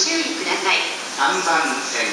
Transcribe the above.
注意ください。3番線